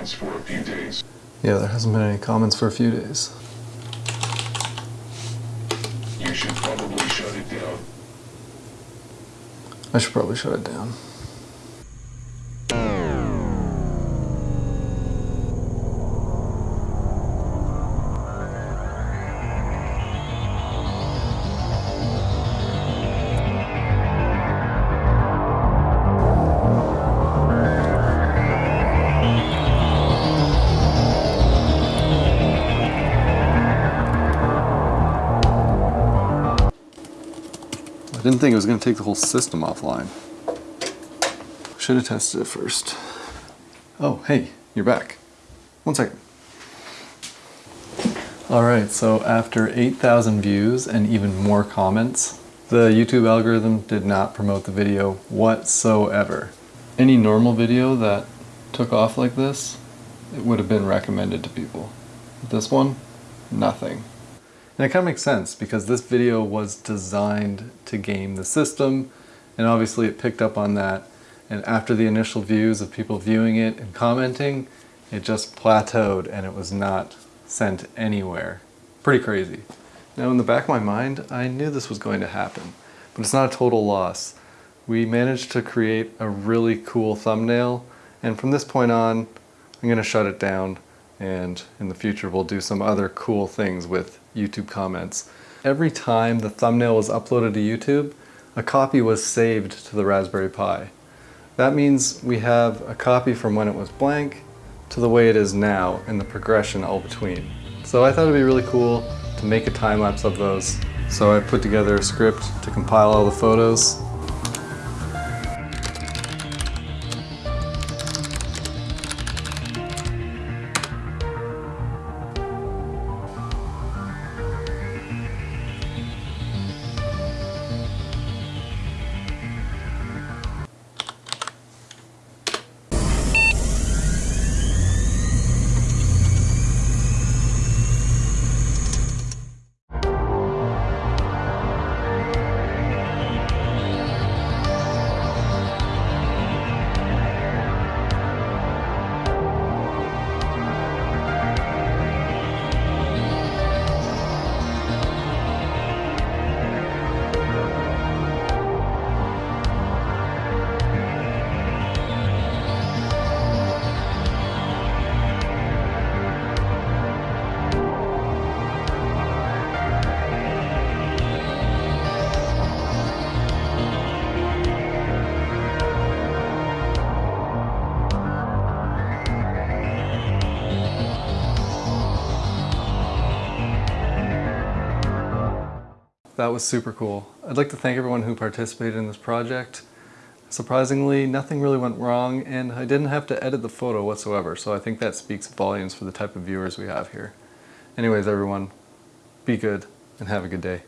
comments for a few days. Yeah, there hasn't been any comments for a few days. You should probably shut it down. I should probably shut it down. I didn't think it was going to take the whole system offline. Should have tested it first. Oh, hey, you're back. One second. Alright, so after 8,000 views and even more comments, the YouTube algorithm did not promote the video whatsoever. Any normal video that took off like this, it would have been recommended to people. This one, nothing. And it kind of makes sense because this video was designed to game the system and obviously it picked up on that and after the initial views of people viewing it and commenting it just plateaued and it was not sent anywhere. Pretty crazy. Now in the back of my mind I knew this was going to happen but it's not a total loss. We managed to create a really cool thumbnail and from this point on I'm going to shut it down and in the future we'll do some other cool things with YouTube comments. Every time the thumbnail was uploaded to YouTube, a copy was saved to the Raspberry Pi. That means we have a copy from when it was blank to the way it is now and the progression all between. So I thought it'd be really cool to make a time lapse of those. So I put together a script to compile all the photos That was super cool. I'd like to thank everyone who participated in this project. Surprisingly, nothing really went wrong and I didn't have to edit the photo whatsoever, so I think that speaks volumes for the type of viewers we have here. Anyways, everyone, be good and have a good day.